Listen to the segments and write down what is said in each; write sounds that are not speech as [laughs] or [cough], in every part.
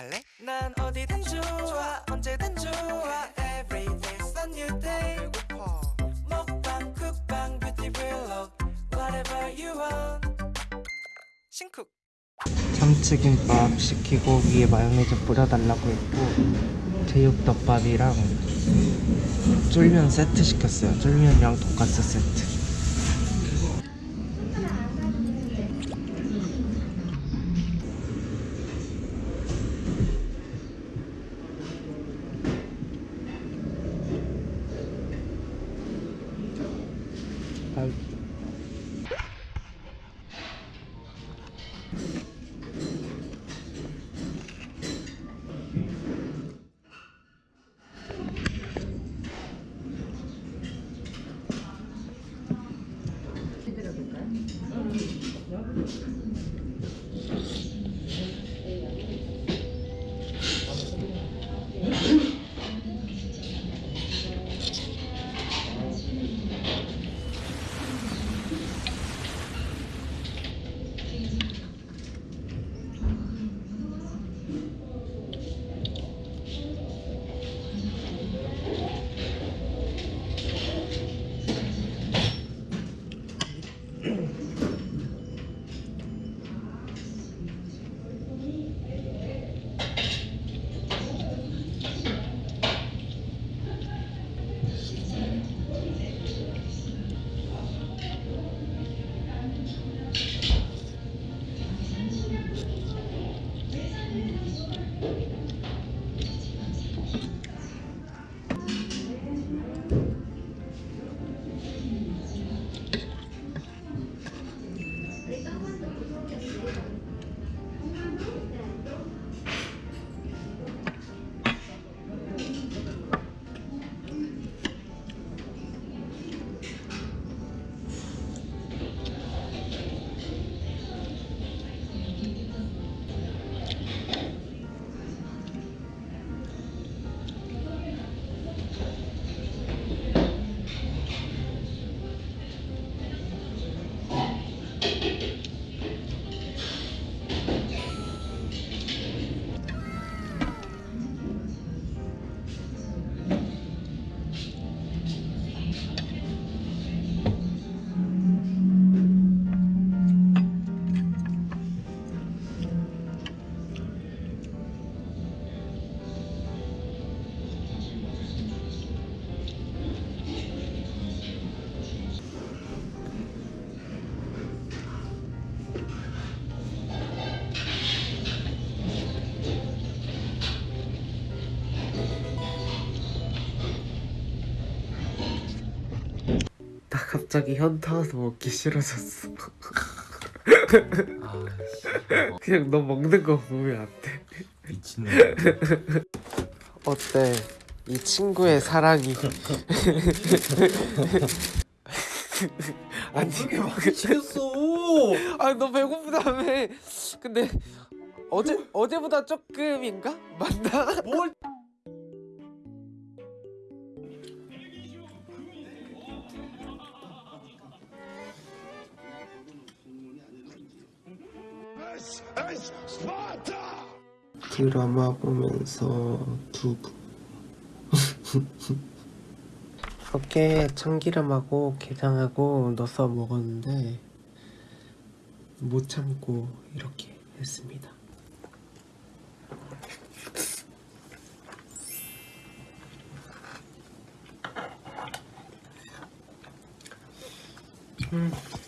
갈래? 난 어디든 좋아 언제든 좋아. Every day's a new day. 배고파. 먹방 쿡방 뷰티 블록 Whatever you want. 신쿡. 참치김밥 시키고 위에 마요네즈 뿌려달라고 했고 제육덮밥이랑 쫄면 세트 시켰어요. 쫄면이랑 돈가스 세트 갑자기 현타 와서 먹기 싫어졌어 아, [laughs] 그냥 너 먹는 거 보면 안돼 미친놈. 어때? 이 친구의 사랑이 아니 미쳤어. 아니 너 배고프다며 근데 어제 어제보다 조금인가 맞나? 뭘? 드라마 보면서 두부 [laughs] 어깨 참기름하고 게장하고 넣어서 먹었는데 못 참고 이렇게 했습니다 음. 음.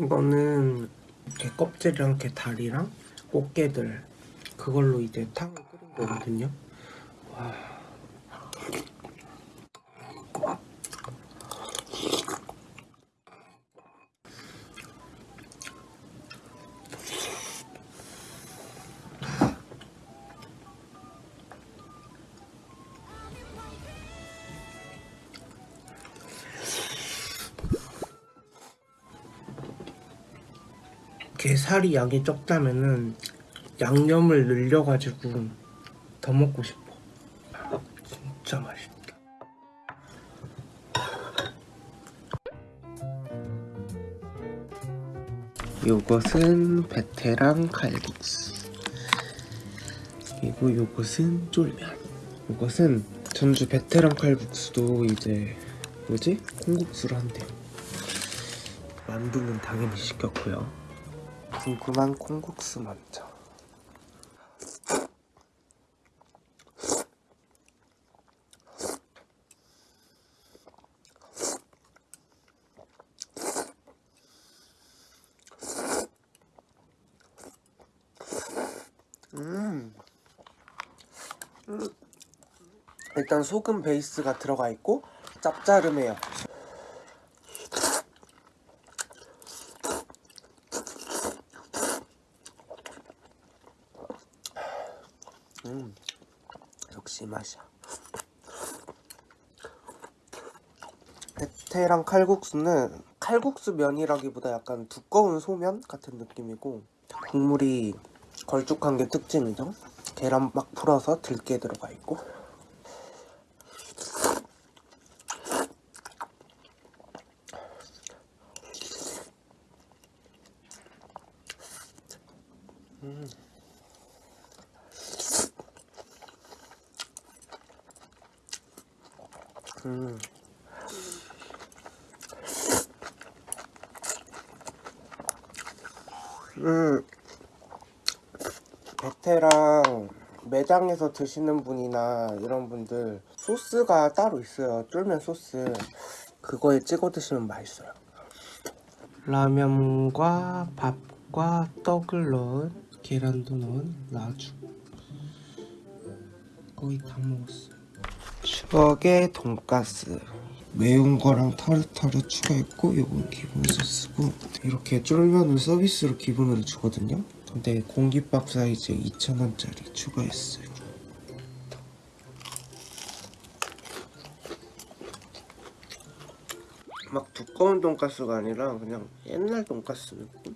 이거는 이렇게 껍질이랑 이렇게 다리랑 꽃게들 그걸로 이제 탕을 끓인 거거든요. 와. 게 살이 양이 적다면은 양념을 늘려가지고 더 먹고 싶어. 진짜 맛있다. 요것은 베테랑 칼국수. 그리고 요것은 쫄면. 요것은 전주 베테랑 칼국수도 이제 뭐지? 콩국수로 한대요. 만두는 당연히 시켰고요. 궁금한 콩국수 먼저. 음. 음. 일단 소금 베이스가 들어가 있고 짭짤음해요. 음, 역시 맛이야. 베테랑 칼국수는 칼국수 면이라기보다 약간 두꺼운 소면 같은 느낌이고 국물이 걸쭉한 게 특징이죠. 계란 막 풀어서 들깨 들어가 있고. 음. 음. 베테랑 매장에서 드시는 분이나 이런 분들 소스가 따로 있어요. 쫄면 소스. 그거에 찍어 드시면 맛있어요. 라면과 밥과 떡을 넣은 계란도 넣은 라주. 거의 다 먹었어요. 추억의 돈가스. 매운 거랑 타르타르 추가했고 이건 기본 소스고 이렇게 쫄면을 서비스로 기본으로 주거든요. 근데 공깃밥 사이즈에 2,000원짜리 추가했어요. 막 두꺼운 돈가스가 아니라 그냥 옛날 돈가스 느낌?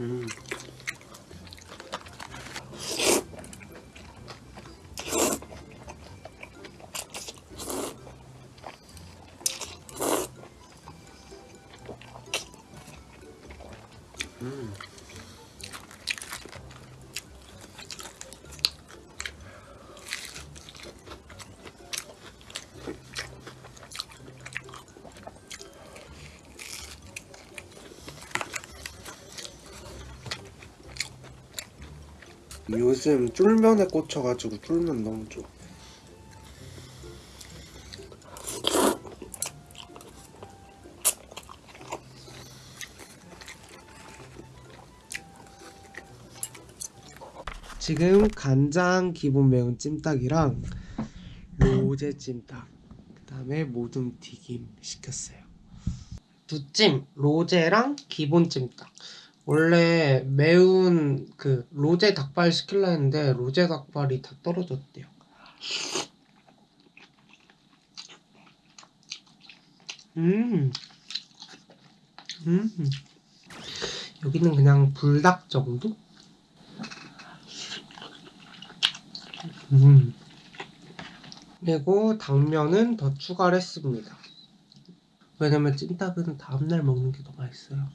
음. 요즘 쫄면에 꽂혀가지고 쫄면 너무 좋아. 지금 간장 기본 매운 찜닭이랑 로제 찜닭 그 다음에 모둠 튀김 시켰어요. 두찜 로제랑 기본 찜닭. 원래 매운 그 로제 닭발 시킬라 했는데 로제 닭발이 다 떨어졌대요. 음. 음. 여기는 그냥 불닭 정도? 음. 그리고 당면은 더 추가를 했습니다. 왜냐면 찜닭은 다음날 먹는 게 더 맛있어요.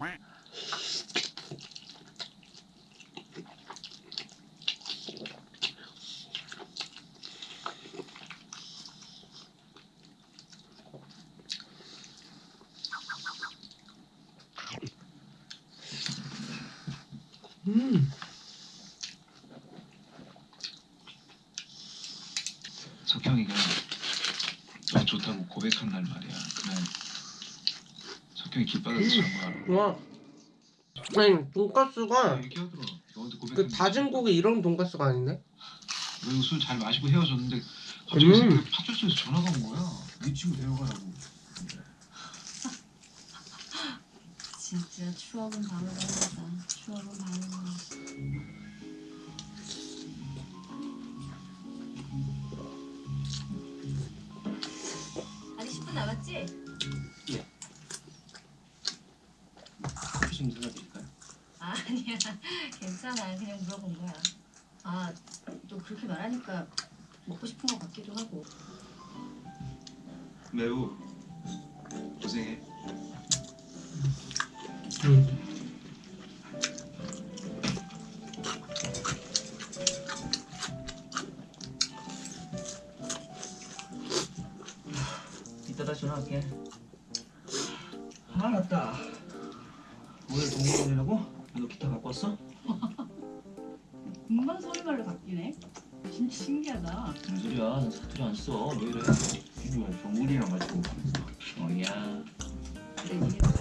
음. 석형이가 너 좋다고 고백한 날 말이야. 그날 그냥 기 빠져서 잔 거야. 와 아니 돈가스가 얘기하더라. 너한테 고백. 그 다진 고기 이런 돈가스가 아닌데? 그리고 술 잘 마시고 헤어졌는데 갑자기 음. 새벽에 파출소에서 전화가 온 거야. 네 친구 데려가라고. 진짜 추억은 바로바로다. 추억은 10분 남았지? 커피 좀 사드릴까요? 아, 아니야. [laughs] 괜찮아. 그냥 물어본 거야. 아, 또 그렇게 말하니까 먹고 싶은 것 같기도 하고. 매우 고생해. 이따 다시 전화할게. 아 맞다. 오늘 동물원이라고? 너 기타 갖고 왔어? 금방 소리말로 바뀌네. 진짜 신기하다. 무슨 소리야? 난 사투리 안 써. 왜 이래? 이거 정훈이랑 가지고. 어야. 그래, 이게 같이 갈래? 난 어디